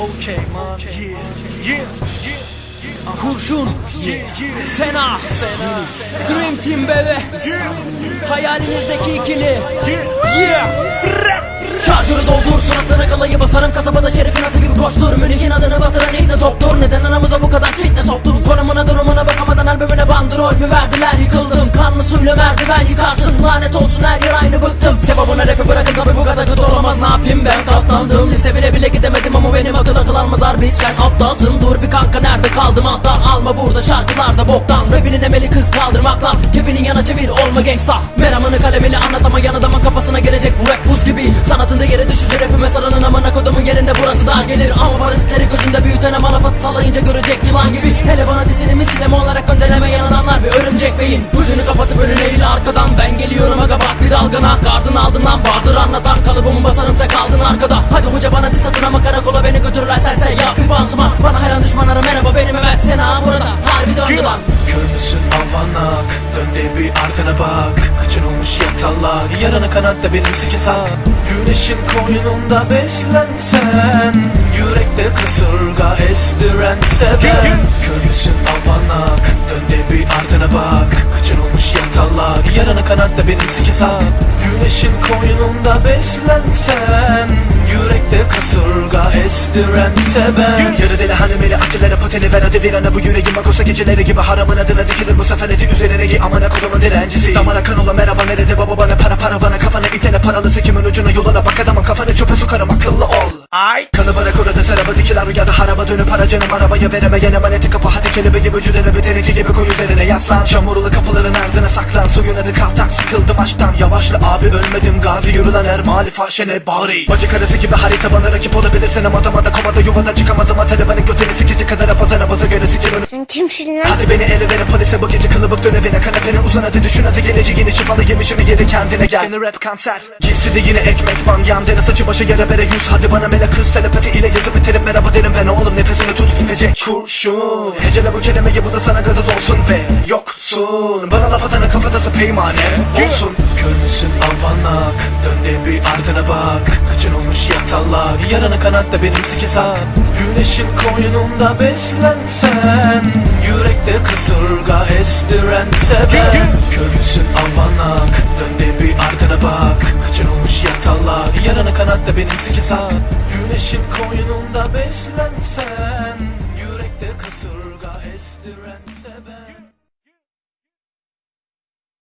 Okay man, yeah, yeah. Kurşun. Yeah. Sena. Dream Team bebe. Hayalinizdeki ikili. Yeah. Şarjörü doldur suratına kalayı basarım. Kasabada şerifin atı gibi koştur. Münih'in adını batıran ikne toptur. Neden aramıza bu kadar fitne soktun? Konumuna durumuna bakamadan albümüne bandrol mü verdiler? Yıkıldım. Kanlı suyla merdiven yıkarsın. Lanet olsun her yer aynı bıktım. Sebebine rapi Lise bile bile gidemedim ama benim akıl akıl almaz harbi Sen aptalsın. Dur bir kanka nerede kaldım? Alttan Alma burada şarkılarda boktan. Rapinin emeli kız kaldırmakla. Kefinin yana çevir olma gangsta. Meramını kalemini anlat ama yan adamın kafasına gelecek bu rap buz gibi. Sanatında yere düşünce rapime sarının amına kodumun yerinde burası dar gelir. Ama parazitleri gözünde büyüten ama lafatı sallayınca görecek yılan gibi. Hele bana disini misileme olarak gönderemeyen adamlar bir örümcek beyin. Gözünü kapatıp önüne eğil arkadan dalgana Gardın ardından vardır anlatan kalıbımı basarım sen kaldın arkada. Hadi hoca bana dis atın ama karakola beni götürürler sen sen yap. Bir pansuman Bana hayran düşmanlara merhaba benim evet Sena burada harbi döndü lan. Kör müsün? Avanak Dön bir ardına bak. Kıçın olmuş yatalak Yarana kanatta benim sike sak Güneşin koynunda beslensen Yürekte kasırga estiren yatalak Yarana kanatta benim sike sak Güneşin koynunda beslensen Yürekte kasırga estiren seven Yarı deli hanımeli atilere pateni ver hadi virana bu yüreğim makosa geceleri gibi haramın adına dikilir bu sefer eti üzerine giy. Amına kodumun direncisi Damara kan ola merhaba nerede baba bana para para bana kafana itene paralısı kimin ucuna yoluna bak adamın kafanı ol Ay. Kanı bana kurada seraba dikiler rüyada haraba dönüp harcanım arabaya veremeyene emaneti kapı hadi kelebeği vücuduna bir teneki gibi koy üzerine yaslan. Çamurlu kapıların ardına saklan. Suyun adı kaltak sıkıldım aşktan. Yavaşla abi ölmedim gazi. Yürülen er mali fahşene bari Bacı karısı gibi harita bana rakip olabilirsin ama damada komada yuvada çıkamazım. Atarı benim götünü sikici kadar apazana baza göre sikimin Sen kimsin lan? Hadi beni ele verin polise bu gece kılıbık dön evine Kanepenin uzun hadi düşün hadi geleceğini şifalı yemişimi yedi kendine gel. Seni rap kanser Gitsi de yine ekmek ban yan dere saçı başı yere bere yüz. Hadi bana mele kız telepati ile yazıp biterim merhaba derim ben oğlum nefesini tut bitecek kurşun. Hecele bu kelimeyi bu da sana gazoz olsun ve yoksun. Bana laf atana kafatası peymane olsun. Kör müsün avanak Dön de bir ardına bak Sarmış yatallar Yarana kanat da benim sike Güneşin koynunda beslensen Yürekte kasırga estiren sebep Körünsün avanak Dön de bir arkana bak. Kaçırılmış yatallar Yarana kanat da benim sike Güneşin koynunda beslensen Yürekte kasırga estiren